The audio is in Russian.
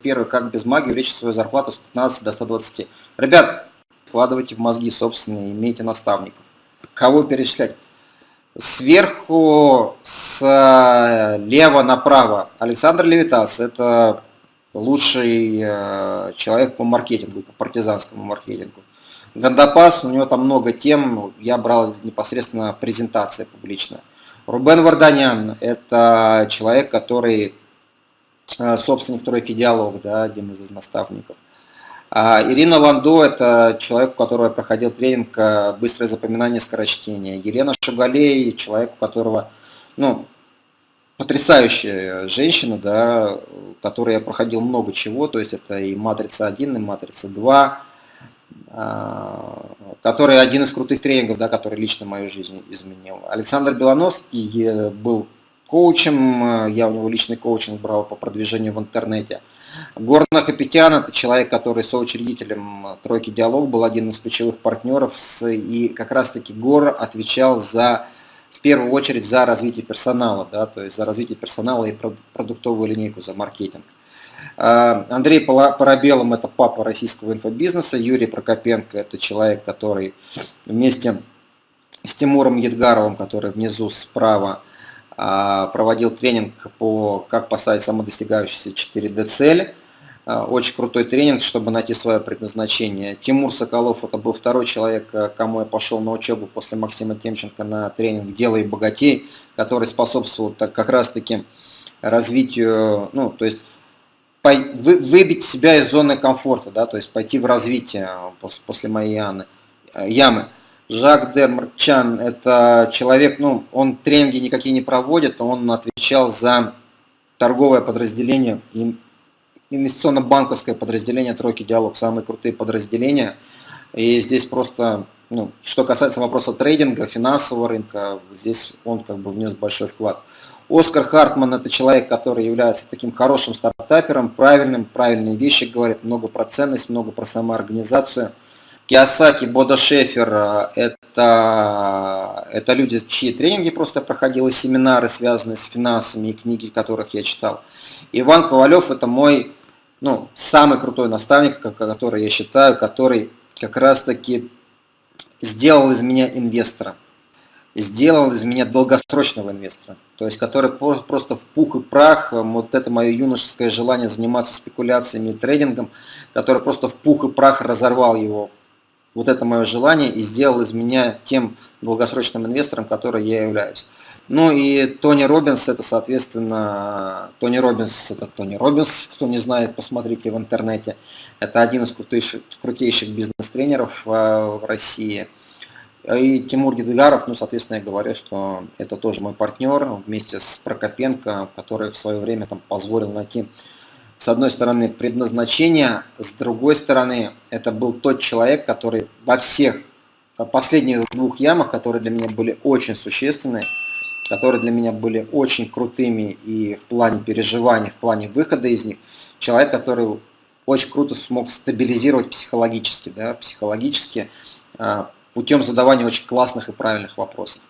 Первый, как без магии увеличить свою зарплату с 15 до 120. Ребят, вкладывайте в мозги собственные, имейте наставников. Кого перечислять? Сверху, слева направо. Александр Левитас – это лучший э, человек по маркетингу, по партизанскому маркетингу. Гандапас, у него там много тем, я брал непосредственно презентация публичная. Рубен Варданян – это человек, который Э, собственник тройки «Диалог», да, один из наставников. А Ирина Ландо – это человек, у которого я проходил тренинг э, «Быстрое запоминание скорочтения». Елена Шугалей – человек, у которого, ну, потрясающая женщина, да, которой я проходил много чего, то есть это и «Матрица-1», и «Матрица-2», а, который один из крутых тренингов, да, который лично мою жизнь изменил. Александр Белонос и был коучем, э, я у него личный коучинг брал по продвижению в интернете. Горна Хапетян – это человек, который соучредителем «Тройки Диалог» был один из ключевых партнеров, и как раз-таки Гор отвечал за, в первую очередь за развитие персонала, да, то есть за развитие персонала и продуктовую линейку, за маркетинг. Э, Андрей Парабелом – это папа российского инфобизнеса, Юрий Прокопенко – это человек, который вместе с Тимуром Едгаровым, который внизу справа, а, проводил тренинг по как поставить самодостигающуюся 4D цель. А, очень крутой тренинг, чтобы найти свое предназначение. Тимур Соколов, это был второй человек, э, кому я пошел на учебу после Максима Темченко на тренинг «Делай богатей», который способствовал так, как раз-таки развитию, ну, то есть выбить себя из зоны комфорта, да, то есть пойти в развитие после, после моей ямы. ямы. Жак де Марчан – это человек, ну, он тренинги никакие не проводит, он отвечал за торговое подразделение, инвестиционно-банковское подразделение «Тройки Диалог», самые крутые подразделения. И здесь просто, ну, что касается вопроса трейдинга, финансового рынка, здесь он как бы внес большой вклад. Оскар Хартман – это человек, который является таким хорошим стартапером, правильным, правильные вещи говорит, много про ценность, много про самоорганизацию – Киосаки, Бода Шефер это, это люди, чьи тренинги просто проходил, семинары, связанные с финансами и книги, которых я читал. Иван Ковалев это мой ну, самый крутой наставник, который я считаю, который как раз таки сделал из меня инвестора. Сделал из меня долгосрочного инвестора. То есть, который просто в пух и прах, вот это мое юношеское желание заниматься спекуляциями и трейдингом, который просто в пух и прах разорвал его вот это мое желание и сделал из меня тем долгосрочным инвестором, который я являюсь. Ну и Тони Робинс, это, соответственно, Тони Робинс, это Тони Робинс, кто не знает, посмотрите в интернете. Это один из крутейших, крутейших бизнес-тренеров э, в России. И Тимур Гидгаров, ну, соответственно, я говорю, что это тоже мой партнер вместе с Прокопенко, который в свое время там позволил найти с одной стороны, предназначение, с другой стороны, это был тот человек, который во всех последних двух ямах, которые для меня были очень существенны, которые для меня были очень крутыми и в плане переживаний, в плане выхода из них, человек, который очень круто смог стабилизировать психологически, да, психологически, а, путем задавания очень классных и правильных вопросов.